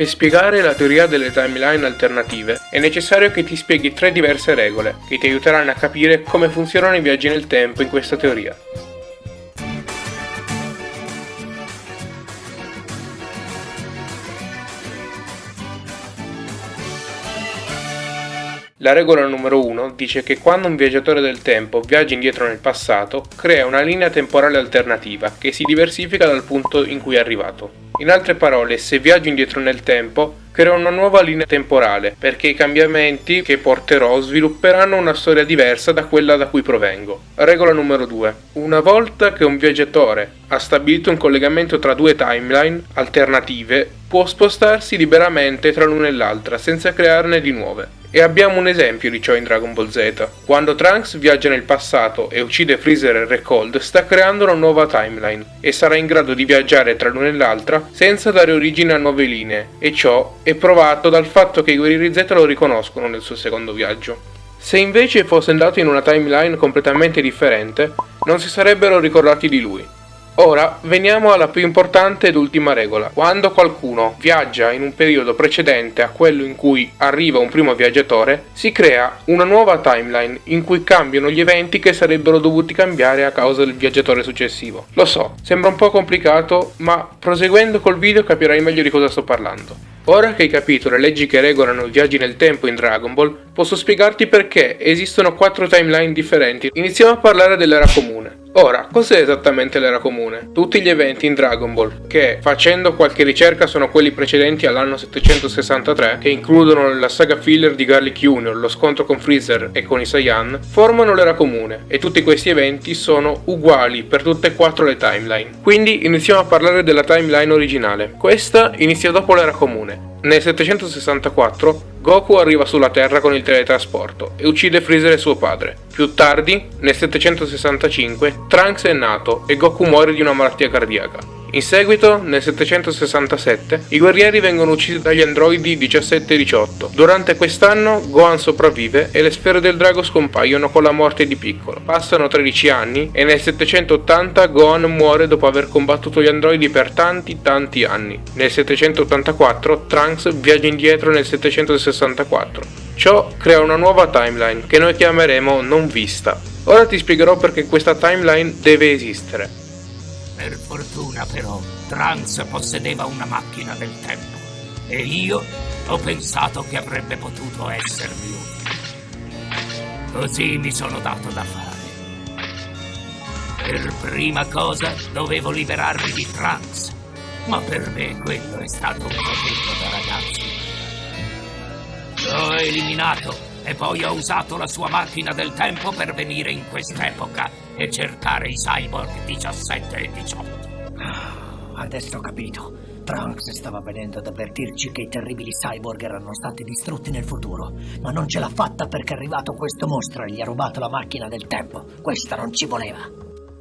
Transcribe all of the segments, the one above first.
Per spiegare la teoria delle timeline alternative è necessario che ti spieghi tre diverse regole che ti aiuteranno a capire come funzionano i viaggi nel tempo in questa teoria. La regola numero 1 dice che quando un viaggiatore del tempo viaggia indietro nel passato, crea una linea temporale alternativa che si diversifica dal punto in cui è arrivato. In altre parole, se viaggio indietro nel tempo, creo una nuova linea temporale, perché i cambiamenti che porterò svilupperanno una storia diversa da quella da cui provengo. Regola numero 2. Una volta che un viaggiatore ha stabilito un collegamento tra due timeline alternative, può spostarsi liberamente tra l'una e l'altra senza crearne di nuove. E abbiamo un esempio di ciò in Dragon Ball Z. Quando Trunks viaggia nel passato e uccide Freezer e Recold, sta creando una nuova timeline e sarà in grado di viaggiare tra l'una e l'altra senza dare origine a nuove linee, e ciò è provato dal fatto che i guerrieri Z lo riconoscono nel suo secondo viaggio. Se invece fosse andato in una timeline completamente differente, non si sarebbero ricordati di lui, Ora veniamo alla più importante ed ultima regola. Quando qualcuno viaggia in un periodo precedente a quello in cui arriva un primo viaggiatore, si crea una nuova timeline in cui cambiano gli eventi che sarebbero dovuti cambiare a causa del viaggiatore successivo. Lo so, sembra un po' complicato, ma proseguendo col video capirai meglio di cosa sto parlando. Ora che hai capito le leggi che regolano i viaggi nel tempo in Dragon Ball, posso spiegarti perché esistono quattro timeline differenti. Iniziamo a parlare dell'era comune. Ora, cos'è esattamente l'era comune? Tutti gli eventi in Dragon Ball, che facendo qualche ricerca sono quelli precedenti all'anno 763, che includono la saga filler di Garlic Jr., lo scontro con Freezer e con i Saiyan, formano l'era comune, e tutti questi eventi sono uguali per tutte e quattro le timeline. Quindi iniziamo a parlare della timeline originale. Questa inizia dopo l'era comune, nel 764 Goku arriva sulla Terra con il teletrasporto e uccide Freezer e suo padre. Più tardi, nel 765, Trunks è nato e Goku muore di una malattia cardiaca. In seguito, nel 767, i guerrieri vengono uccisi dagli androidi 17 e 18. Durante quest'anno, Gohan sopravvive e le sfere del drago scompaiono con la morte di Piccolo. Passano 13 anni e nel 780 Gohan muore dopo aver combattuto gli androidi per tanti tanti anni. Nel 784 Trunks viaggia indietro nel 764. Ciò crea una nuova timeline che noi chiameremo non vista. Ora ti spiegherò perché questa timeline deve esistere. Per fortuna però, Trunks possedeva una macchina del tempo e io ho pensato che avrebbe potuto essermi utile. Così mi sono dato da fare. Per prima cosa dovevo liberarmi di Trunks, ma per me quello è stato un momento da ragazzi. L'ho eliminato e poi ho usato la sua macchina del tempo per venire in quest'epoca e cercare i cyborg 17 e 18. Ah, adesso ho capito. Trunks stava venendo ad avvertirci che i terribili cyborg erano stati distrutti nel futuro, ma non ce l'ha fatta perché è arrivato questo mostro e gli ha rubato la macchina del tempo. Questa non ci voleva.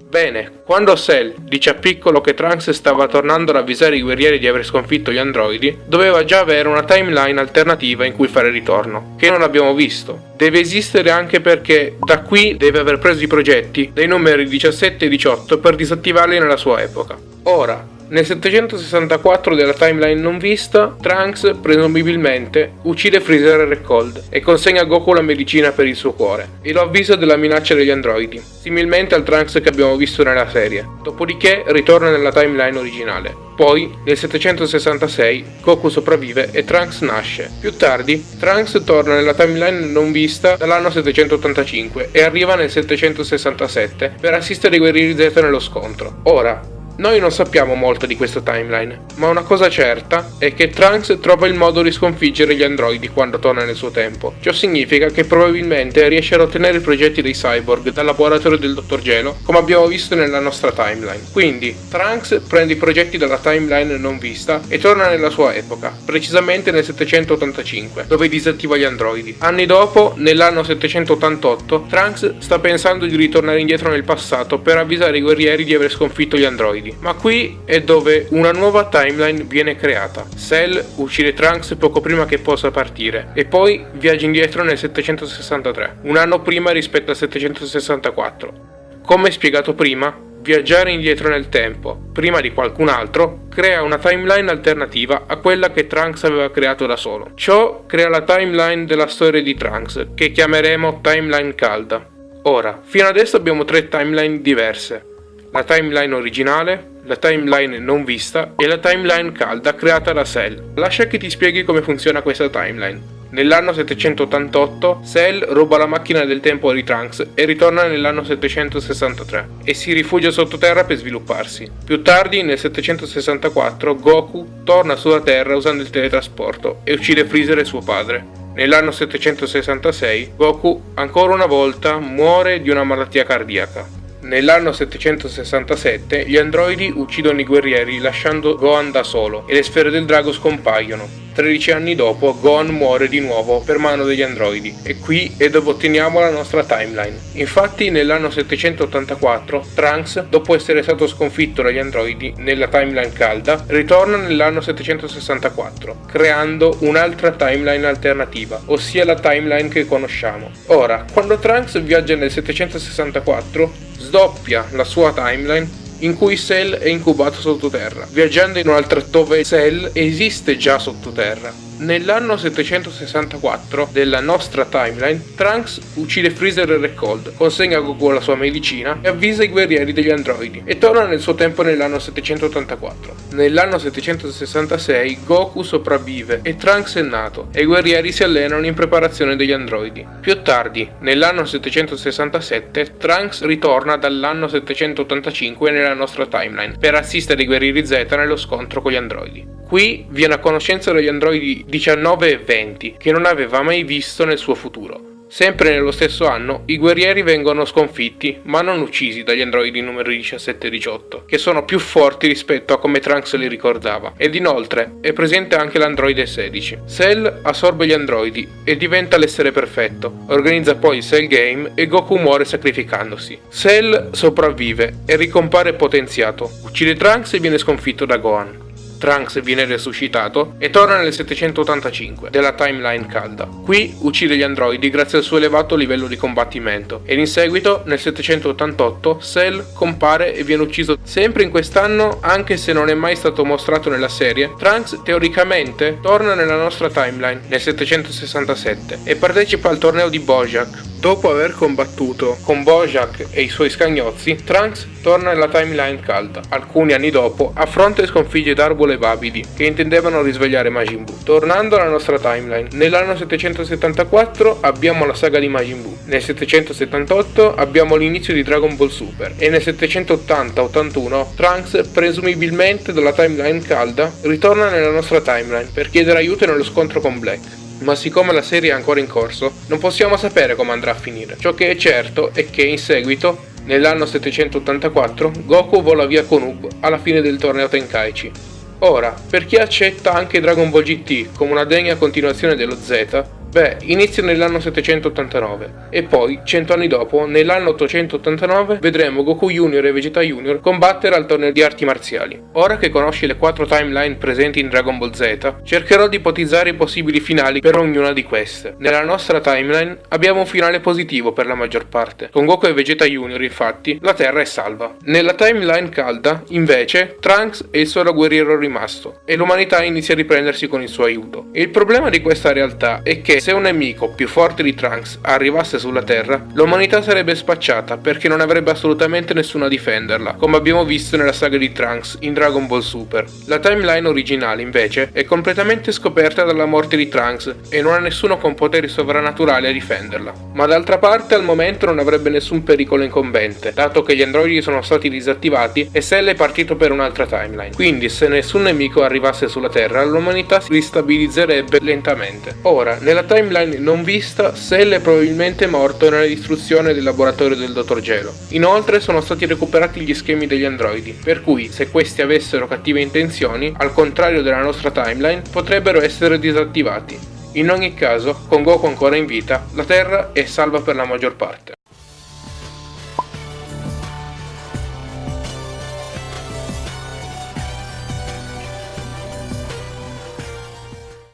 Bene, quando Cell dice a Piccolo che Trunks stava tornando ad avvisare i guerrieri di aver sconfitto gli androidi, doveva già avere una timeline alternativa in cui fare ritorno, che non abbiamo visto. Deve esistere anche perché da qui deve aver preso i progetti dei numeri 17 e 18 per disattivarli nella sua epoca. Ora, nel 764 della timeline non vista, Trunks, presumibilmente, uccide Freezer e Recold e consegna a Goku la medicina per il suo cuore e lo avvisa della minaccia degli androidi, similmente al Trunks che abbiamo visto nella serie. Dopodiché ritorna nella timeline originale. Poi, nel 766, Goku sopravvive e Trunks nasce. Più tardi, Trunks torna nella timeline non vista dall'anno 785 e arriva nel 767 per assistere i guerrieri Z nello scontro. Ora, noi non sappiamo molto di questa timeline, ma una cosa certa è che Trunks trova il modo di sconfiggere gli androidi quando torna nel suo tempo. Ciò significa che probabilmente riesce ad ottenere i progetti dei cyborg dal laboratorio del Dottor Gelo, come abbiamo visto nella nostra timeline. Quindi, Trunks prende i progetti dalla timeline non vista e torna nella sua epoca, precisamente nel 785, dove disattiva gli androidi. Anni dopo, nell'anno 788, Trunks sta pensando di ritornare indietro nel passato per avvisare i guerrieri di aver sconfitto gli androidi obiettivi. Ma qui è dove una nuova timeline viene creata. Cell uccide Trunks poco prima che possa partire e poi viaggia indietro nel 763, un anno prima rispetto al 764. Come spiegato prima, viaggiare indietro nel tempo, prima di qualcun altro, crea una timeline alternativa a quella che Trunks aveva creato da solo. Ciò crea la timeline della storia di Trunks, che chiameremo timeline calda. Ora, fino adesso abbiamo tre timeline diverse. La timeline originale, la timeline non vista e la timeline calda creata da Cell. Lascia che ti spieghi come funziona questa timeline. Nell'anno 788 Cell ruba la macchina del tempo di Trunks e ritorna nell'anno 763 e si rifugia sottoterra per svilupparsi. Più tardi, nel 764, Goku torna sulla Terra usando il teletrasporto e uccide Freezer e suo padre. Nell'anno 766 Goku ancora una volta muore di una malattia cardiaca. Nell'anno 767 gli androidi uccidono i guerrieri lasciando Gohan da solo e le sfere del drago scompaiono. 13 anni dopo Gohan muore di nuovo per mano degli androidi e qui è dove otteniamo la nostra timeline. Infatti nell'anno 784 Trunks, dopo essere stato sconfitto dagli androidi nella timeline calda, ritorna nell'anno 764, creando un'altra timeline alternativa, ossia la timeline che conosciamo. Ora, quando Trunks viaggia nel 764, sdoppia la sua timeline in cui Cell è incubato sottoterra, viaggiando in un'altra dove Cell esiste già sottoterra. Nell'anno 764 della nostra timeline, Trunks uccide Freezer e Recold, consegna Goku la sua medicina e avvisa i guerrieri degli androidi e torna nel suo tempo nell'anno 784. Nell'anno 766 Goku sopravvive e Trunks è nato e i guerrieri si allenano in preparazione degli androidi. Più tardi, nell'anno 767, Trunks ritorna dall'anno 785 nella nostra timeline per assistere i guerrieri Z nello scontro con gli androidi. Qui viene a conoscenza degli androidi 19 e 20, che non aveva mai visto nel suo futuro. Sempre nello stesso anno, i guerrieri vengono sconfitti, ma non uccisi dagli androidi numeri 17 e 18, che sono più forti rispetto a come Trunks li ricordava, ed inoltre è presente anche l'androide 16. Cell assorbe gli androidi e diventa l'essere perfetto, organizza poi il Cell Game e Goku muore sacrificandosi. Cell sopravvive e ricompare potenziato, uccide Trunks e viene sconfitto da Gohan. Trunks viene resuscitato e torna nel 785 della timeline calda. Qui uccide gli androidi grazie al suo elevato livello di combattimento ed in seguito nel 788 Cell compare e viene ucciso sempre in quest'anno anche se non è mai stato mostrato nella serie. Trunks teoricamente torna nella nostra timeline nel 767 e partecipa al torneo di Bojack Dopo aver combattuto con Bojack e i suoi scagnozzi, Trunks torna nella timeline calda. Alcuni anni dopo affronta e sconfigge Darbulo Babidi, che intendevano risvegliare Majin Buu. Tornando alla nostra timeline, nell'anno 774 abbiamo la saga di Majin Buu, nel 778 abbiamo l'inizio di Dragon Ball Super e nel 780-81 Trunks, presumibilmente dalla timeline calda, ritorna nella nostra timeline per chiedere aiuto nello scontro con Black ma siccome la serie è ancora in corso, non possiamo sapere come andrà a finire. Ciò che è certo è che in seguito, nell'anno 784, Goku vola via con Ub alla fine del torneo Tenkaichi. Ora, per chi accetta anche Dragon Ball GT come una degna continuazione dello Z, Beh, inizia nell'anno 789 e poi, cento anni dopo, nell'anno 889, vedremo Goku Junior e Vegeta Junior combattere al torneo di arti marziali. Ora che conosci le quattro timeline presenti in Dragon Ball Z, cercherò di ipotizzare i possibili finali per ognuna di queste. Nella nostra timeline abbiamo un finale positivo per la maggior parte. Con Goku e Vegeta Junior, infatti, la Terra è salva. Nella timeline calda, invece, Trunks è il solo guerriero rimasto e l'umanità inizia a riprendersi con il suo aiuto. Il problema di questa realtà è se un nemico più forte di Trunks arrivasse sulla Terra, l'umanità sarebbe spacciata perché non avrebbe assolutamente nessuno a difenderla, come abbiamo visto nella saga di Trunks in Dragon Ball Super. La timeline originale, invece, è completamente scoperta dalla morte di Trunks e non ha nessuno con poteri sovrannaturali a difenderla. Ma d'altra parte al momento non avrebbe nessun pericolo incombente, dato che gli androidi sono stati disattivati e Cell è partito per un'altra timeline. Quindi se nessun nemico arrivasse sulla Terra, l'umanità si ristabilizzerebbe lentamente. Ora, nella timeline non vista, Cell è probabilmente morto nella distruzione del laboratorio del Dottor Gelo. Inoltre sono stati recuperati gli schemi degli androidi, per cui se questi avessero cattive intenzioni, al contrario della nostra timeline, potrebbero essere disattivati. In ogni caso, con Goku ancora in vita, la Terra è salva per la maggior parte.